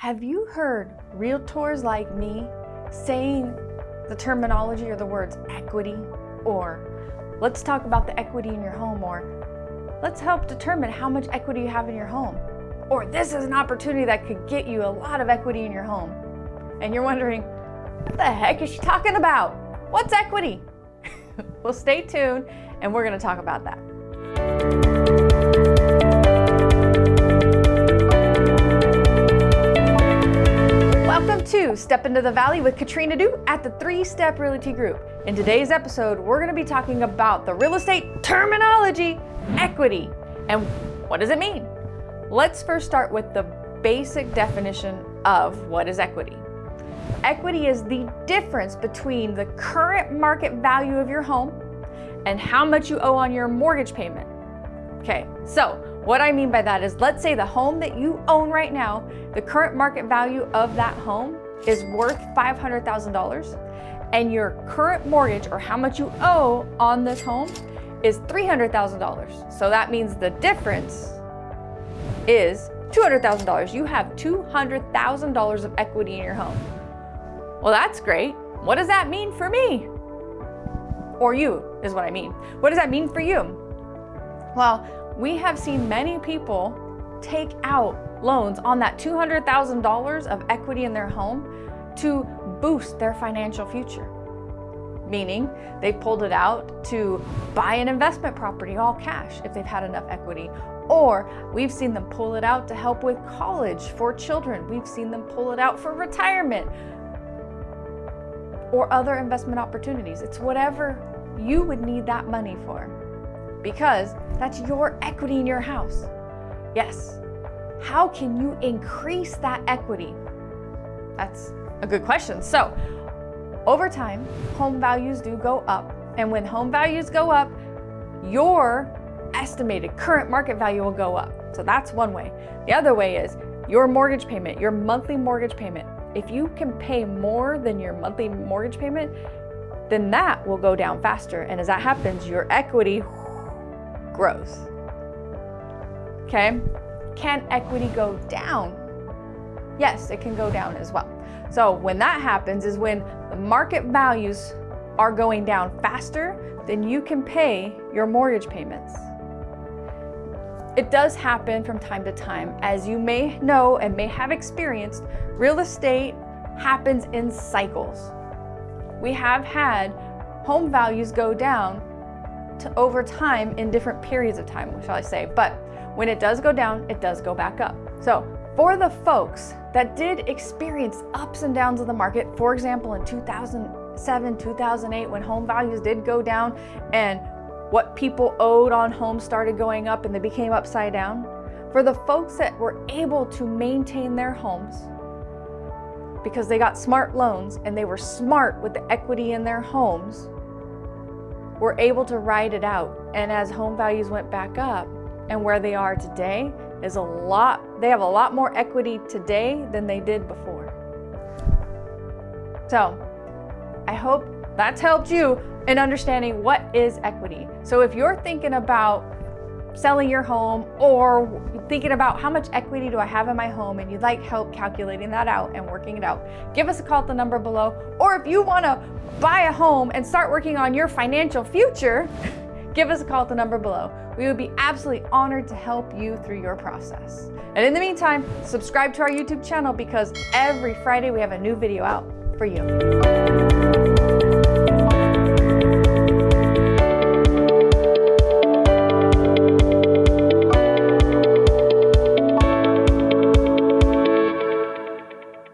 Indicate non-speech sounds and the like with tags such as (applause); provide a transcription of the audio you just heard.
Have you heard realtors like me saying the terminology or the words equity or let's talk about the equity in your home or let's help determine how much equity you have in your home or this is an opportunity that could get you a lot of equity in your home and you're wondering what the heck is she talking about? What's equity? (laughs) well stay tuned and we're going to talk about that. To Step Into the Valley with Katrina Du at the Three Step Realty Group. In today's episode, we're going to be talking about the real estate terminology, equity, and what does it mean? Let's first start with the basic definition of what is equity. Equity is the difference between the current market value of your home and how much you owe on your mortgage payment. Okay, so what I mean by that is let's say the home that you own right now, the current market value of that home is worth $500,000 and your current mortgage or how much you owe on this home is $300,000. So that means the difference is $200,000. You have $200,000 of equity in your home. Well, that's great. What does that mean for me? Or you is what I mean. What does that mean for you? Well, we have seen many people take out loans on that $200,000 of equity in their home to boost their financial future. Meaning they pulled it out to buy an investment property all cash if they've had enough equity. Or we've seen them pull it out to help with college for children. We've seen them pull it out for retirement or other investment opportunities. It's whatever you would need that money for because that's your equity in your house. Yes. How can you increase that equity? That's a good question. So over time, home values do go up. And when home values go up, your estimated current market value will go up. So that's one way. The other way is your mortgage payment, your monthly mortgage payment. If you can pay more than your monthly mortgage payment, then that will go down faster. And as that happens, your equity growth. Okay, can equity go down? Yes, it can go down as well. So when that happens is when the market values are going down faster than you can pay your mortgage payments. It does happen from time to time. As you may know and may have experienced, real estate happens in cycles. We have had home values go down to over time in different periods of time, shall I say. But when it does go down, it does go back up. So for the folks that did experience ups and downs of the market, for example, in 2007, 2008, when home values did go down and what people owed on homes started going up and they became upside down, for the folks that were able to maintain their homes because they got smart loans and they were smart with the equity in their homes, were able to ride it out. And as home values went back up and where they are today is a lot, they have a lot more equity today than they did before. So I hope that's helped you in understanding what is equity. So if you're thinking about selling your home or thinking about how much equity do I have in my home and you'd like help calculating that out and working it out, give us a call at the number below. Or if you want to buy a home and start working on your financial future, (laughs) give us a call at the number below. We would be absolutely honored to help you through your process. And in the meantime, subscribe to our YouTube channel because every Friday we have a new video out for you.